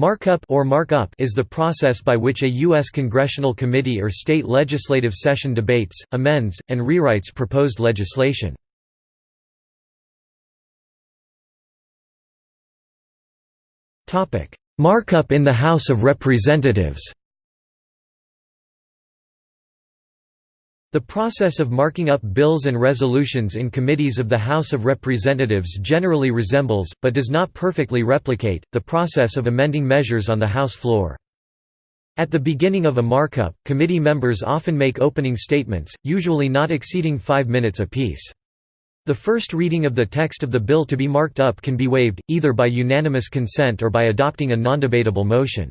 Markup or markup is the process by which a U.S. congressional committee or state legislative session debates, amends, and rewrites proposed legislation. Markup in the House of Representatives The process of marking up bills and resolutions in committees of the House of Representatives generally resembles, but does not perfectly replicate, the process of amending measures on the House floor. At the beginning of a markup, committee members often make opening statements, usually not exceeding five minutes apiece. The first reading of the text of the bill to be marked up can be waived, either by unanimous consent or by adopting a non-debatable motion.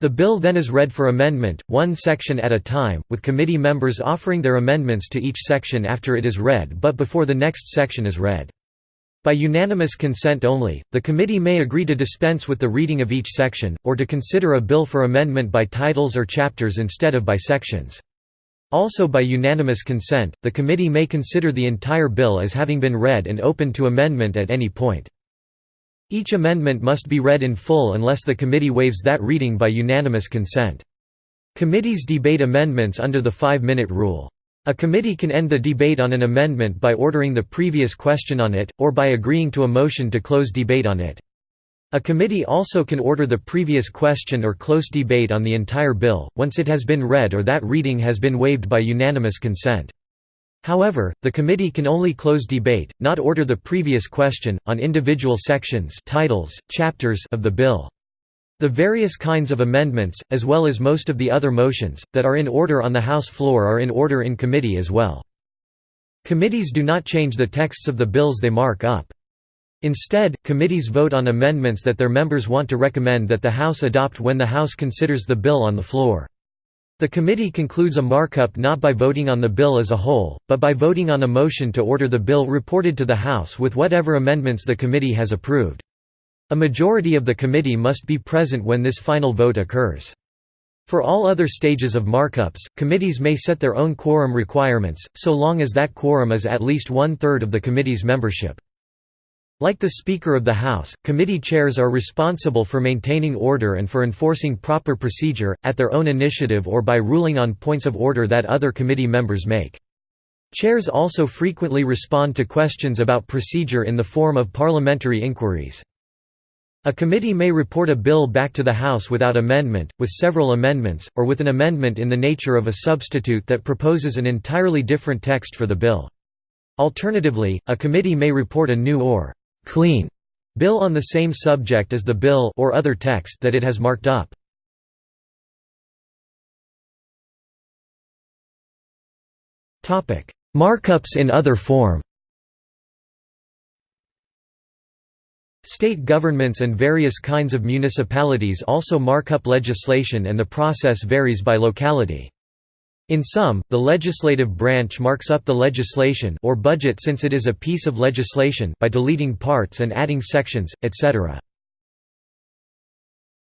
The bill then is read for amendment, one section at a time, with committee members offering their amendments to each section after it is read but before the next section is read. By unanimous consent only, the committee may agree to dispense with the reading of each section, or to consider a bill for amendment by titles or chapters instead of by sections. Also by unanimous consent, the committee may consider the entire bill as having been read and open to amendment at any point. Each amendment must be read in full unless the committee waives that reading by unanimous consent. Committees debate amendments under the five-minute rule. A committee can end the debate on an amendment by ordering the previous question on it, or by agreeing to a motion to close debate on it. A committee also can order the previous question or close debate on the entire bill, once it has been read or that reading has been waived by unanimous consent. However, the committee can only close debate, not order the previous question, on individual sections titles, chapters of the bill. The various kinds of amendments, as well as most of the other motions, that are in order on the House floor are in order in committee as well. Committees do not change the texts of the bills they mark up. Instead, committees vote on amendments that their members want to recommend that the House adopt when the House considers the bill on the floor. The committee concludes a markup not by voting on the bill as a whole, but by voting on a motion to order the bill reported to the House with whatever amendments the committee has approved. A majority of the committee must be present when this final vote occurs. For all other stages of markups, committees may set their own quorum requirements, so long as that quorum is at least one-third of the committee's membership. Like the Speaker of the House, committee chairs are responsible for maintaining order and for enforcing proper procedure, at their own initiative or by ruling on points of order that other committee members make. Chairs also frequently respond to questions about procedure in the form of parliamentary inquiries. A committee may report a bill back to the House without amendment, with several amendments, or with an amendment in the nature of a substitute that proposes an entirely different text for the bill. Alternatively, a committee may report a new or clean bill on the same subject as the bill or other text that it has marked up. Topic: Markups in other form. State governments and various kinds of municipalities also mark up legislation and the process varies by locality. In some, the legislative branch marks up the legislation or budget since it is a piece of legislation by deleting parts and adding sections, etc.